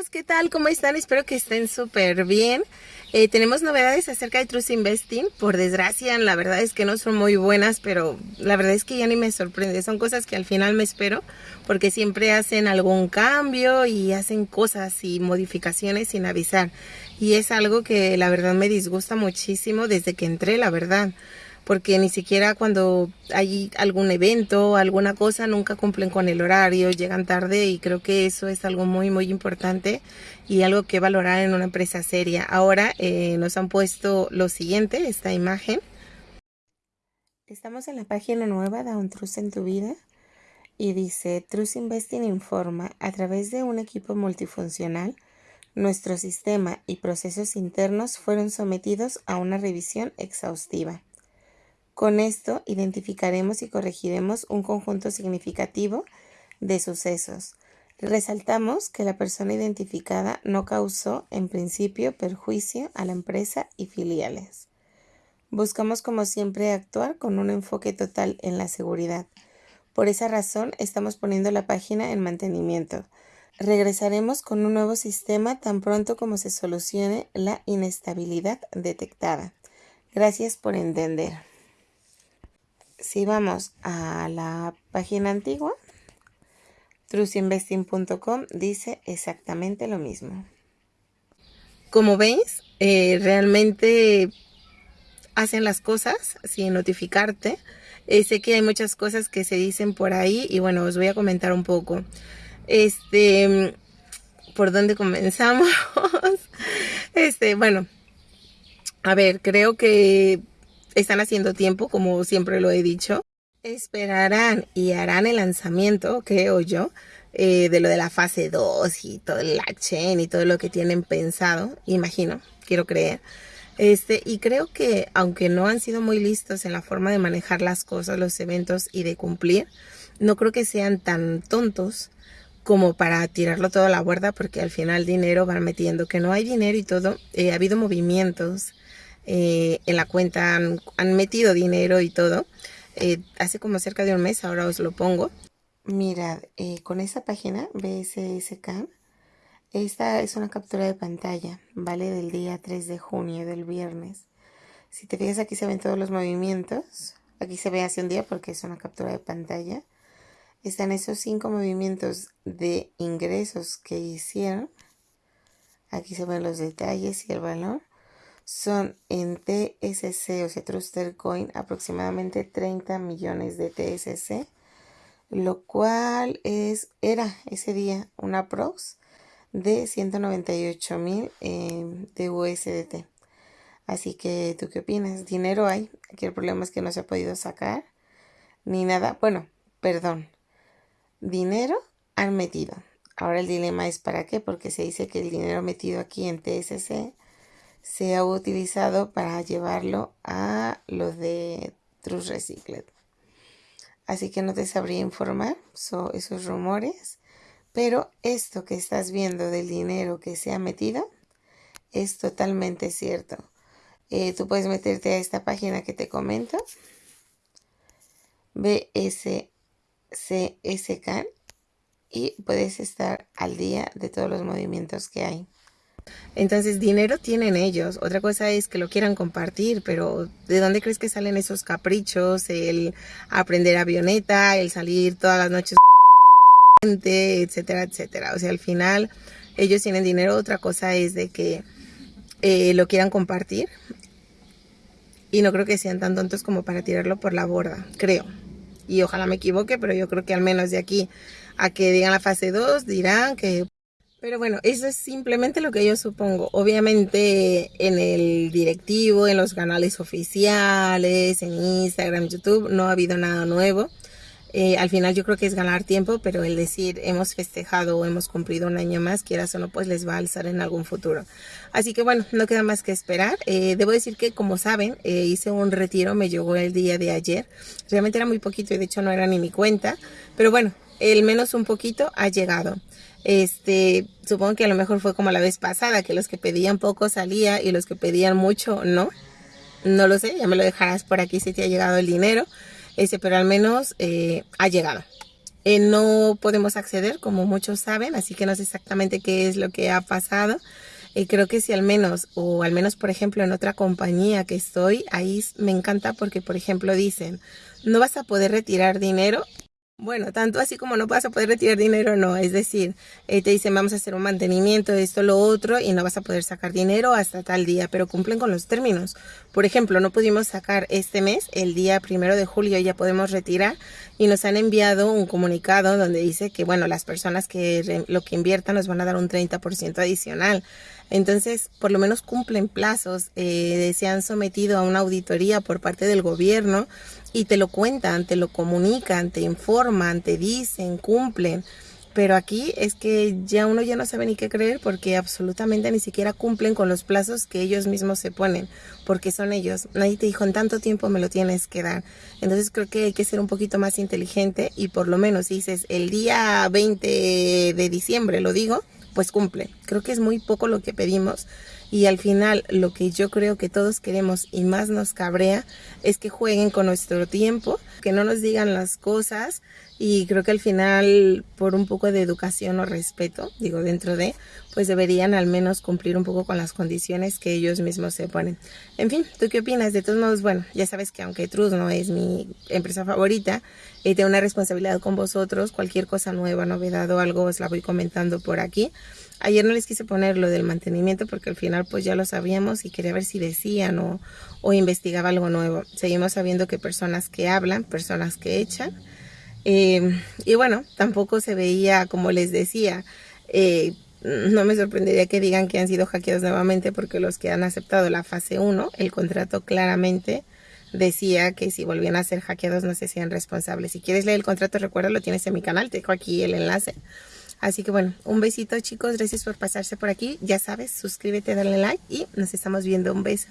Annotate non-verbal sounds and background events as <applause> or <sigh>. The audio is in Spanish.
amigos, ¿qué tal? ¿Cómo están? Espero que estén súper bien. Eh, tenemos novedades acerca de Trust Investing. Por desgracia, la verdad es que no son muy buenas, pero la verdad es que ya ni me sorprende. Son cosas que al final me espero, porque siempre hacen algún cambio y hacen cosas y modificaciones sin avisar. Y es algo que la verdad me disgusta muchísimo desde que entré, la verdad porque ni siquiera cuando hay algún evento o alguna cosa nunca cumplen con el horario, llegan tarde y creo que eso es algo muy muy importante y algo que valorar en una empresa seria. Ahora eh, nos han puesto lo siguiente, esta imagen. Estamos en la página nueva de Un Trust en tu vida y dice Trust Investing informa a través de un equipo multifuncional nuestro sistema y procesos internos fueron sometidos a una revisión exhaustiva. Con esto identificaremos y corregiremos un conjunto significativo de sucesos. Resaltamos que la persona identificada no causó en principio perjuicio a la empresa y filiales. Buscamos como siempre actuar con un enfoque total en la seguridad. Por esa razón estamos poniendo la página en mantenimiento. Regresaremos con un nuevo sistema tan pronto como se solucione la inestabilidad detectada. Gracias por entender si vamos a la página antigua, trustinvesting.com dice exactamente lo mismo. Como veis, eh, realmente hacen las cosas sin notificarte. Eh, sé que hay muchas cosas que se dicen por ahí y bueno, os voy a comentar un poco. Este, ¿por dónde comenzamos? <laughs> este, bueno, a ver, creo que están haciendo tiempo, como siempre lo he dicho. Esperarán y harán el lanzamiento, creo yo, eh, de lo de la fase 2 y todo el chain y todo lo que tienen pensado, imagino, quiero creer. Este, y creo que aunque no han sido muy listos en la forma de manejar las cosas, los eventos y de cumplir, no creo que sean tan tontos como para tirarlo todo a la borda porque al final dinero van metiendo que no hay dinero y todo. Eh, ha habido movimientos eh, en la cuenta han, metido dinero y todo. Eh, hace como cerca de un mes, ahora os lo pongo. Mirad, eh, con esta página BSSK, esta es una captura de pantalla, ¿vale? Del día 3 de junio, del viernes. Si te fijas aquí se ven todos los movimientos. Aquí se ve hace un día porque es una captura de pantalla. Están esos cinco movimientos de ingresos que hicieron. Aquí se ven los detalles y el valor son en TSC, o sea, Truster Coin, aproximadamente 30 millones de TSC, lo cual es, era ese día una prox de 198 mil eh, de USDT. Así que, ¿tú qué opinas? Dinero hay. Aquí el problema es que no se ha podido sacar ni nada. Bueno, perdón. Dinero han metido. Ahora el dilema es para qué, porque se dice que el dinero metido aquí en TSC se ha utilizado para llevarlo a lo de True Recycled. Así que no te sabría informar sobre esos rumores, pero esto que estás viendo del dinero que se ha metido es totalmente cierto. Eh, tú puedes meterte a esta página que te comento, BSCSK, y puedes estar al día de todos los movimientos que hay. Entonces, dinero tienen ellos. Otra cosa es que lo quieran compartir, pero ¿de dónde crees que salen esos caprichos? El aprender avioneta, el salir todas las noches, <laughs> etcétera, etcétera. O sea, al final ellos tienen dinero. Otra cosa es de que eh, lo quieran compartir. Y no creo que sean tan tontos como para tirarlo por la borda, creo. Y ojalá me equivoque, pero yo creo que al menos de aquí a que digan la fase 2 dirán que pero bueno, eso es simplemente lo que yo supongo. Obviamente en el directivo, en los canales oficiales, en Instagram, YouTube, no ha habido nada nuevo. Eh, al final yo creo que es ganar tiempo, pero el decir hemos festejado o hemos cumplido un año más, quieras o no, pues les va a alzar en algún futuro. Así que bueno, no queda más que esperar. Eh, debo decir que como saben, eh, hice un retiro, me llegó el día de ayer. Realmente era muy poquito y de hecho no era ni mi cuenta. Pero bueno, el menos un poquito ha llegado. Este, supongo que a lo mejor fue como la vez pasada, que los que pedían poco salía y los que pedían mucho no. No lo sé, ya me lo dejarás por aquí si te ha llegado el dinero. Ese, pero al menos eh, ha llegado. eh, no podemos acceder, como muchos saben, así que no sé exactamente qué es lo que ha pasado. Y creo que si al menos, o al menos por ejemplo en otra compañía que estoy, ahí me encanta porque por ejemplo dicen, no vas a poder retirar dinero bueno, tanto así como no vas a poder retirar dinero, no. Es decir, eh, te dicen vamos a hacer un mantenimiento, esto, lo otro, y no vas a poder sacar dinero hasta tal día, pero cumplen con los términos. Por ejemplo, no pudimos sacar este mes, el día primero de julio ya podemos retirar, y nos han enviado un comunicado donde dice que, bueno, las personas que lo que inviertan nos van a dar un 30% adicional. Entonces, por lo menos cumplen plazos, eh, se han sometido a una auditoría por parte del gobierno y te lo cuentan, te lo comunican, te informan, te dicen, cumplen. Pero aquí es que ya uno ya no sabe ni qué creer porque absolutamente ni siquiera cumplen con los plazos que ellos mismos se ponen, porque son ellos. Nadie te dijo en tanto tiempo me lo tienes que dar. Entonces creo que hay que ser un poquito más inteligente y por lo menos dices el día 20 de diciembre, lo digo, pues cumple. Creo que es muy poco lo que pedimos y al final lo que yo creo que todos queremos y más nos cabrea es que jueguen con nuestro tiempo, que no nos digan las cosas y creo que al final por un poco de educación o respeto, digo dentro de, pues deberían al menos cumplir un poco con las condiciones que ellos mismos se ponen. En fin, ¿tú qué opinas? De todos modos, bueno, ya sabes que aunque Truz no es mi empresa favorita, eh, tengo una responsabilidad con vosotros, cualquier cosa nueva, novedad o algo os la voy comentando por aquí. Ayer no les quise poner lo del mantenimiento porque al final pues ya lo sabíamos y quería ver si decían o, investigaba algo nuevo. Seguimos sabiendo que personas que hablan, personas que echan. Eh, y bueno, tampoco se veía, como les decía, eh, no me sorprendería que digan que han sido hackeados nuevamente porque los que han aceptado la fase 1, el contrato claramente decía que si volvían a ser hackeados no se hacían responsables. Si quieres leer el contrato, recuerda, lo tienes en mi canal, te dejo aquí el enlace. Así que bueno, un besito chicos, gracias por pasarse por aquí. Ya sabes, suscríbete, dale like y nos estamos viendo. Un beso.